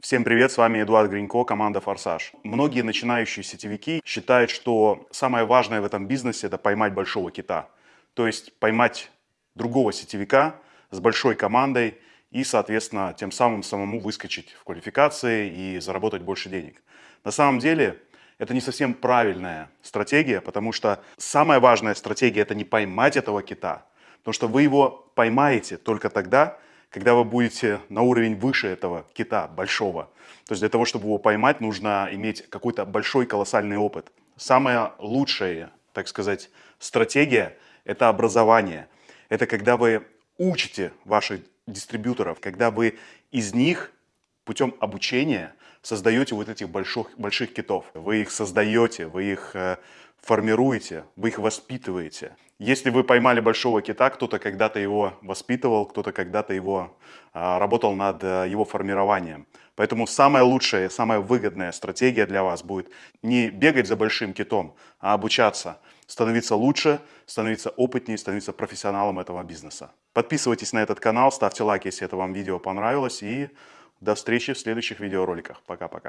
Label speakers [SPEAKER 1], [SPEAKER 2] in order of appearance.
[SPEAKER 1] Всем привет, с вами Эдуард Гринько, команда «Форсаж». Многие начинающие сетевики считают, что самое важное в этом бизнесе – это поймать большого кита. То есть поймать другого сетевика с большой командой и, соответственно, тем самым самому выскочить в квалификации и заработать больше денег. На самом деле это не совсем правильная стратегия, потому что самая важная стратегия – это не поймать этого кита, потому что вы его поймаете только тогда, когда вы будете на уровень выше этого кита, большого. То есть для того, чтобы его поймать, нужно иметь какой-то большой колоссальный опыт. Самая лучшая, так сказать, стратегия – это образование. Это когда вы учите ваших дистрибьюторов, когда вы из них путем обучения создаете вот этих больших, больших китов. Вы их создаете, вы их э, формируете, вы их воспитываете. Если вы поймали большого кита, кто-то когда-то его воспитывал, кто-то когда-то его а, работал над а, его формированием. Поэтому самая лучшая, самая выгодная стратегия для вас будет не бегать за большим китом, а обучаться, становиться лучше, становиться опытнее, становиться профессионалом этого бизнеса. Подписывайтесь на этот канал, ставьте лайк, если это вам видео понравилось и до встречи в следующих видеороликах. Пока-пока.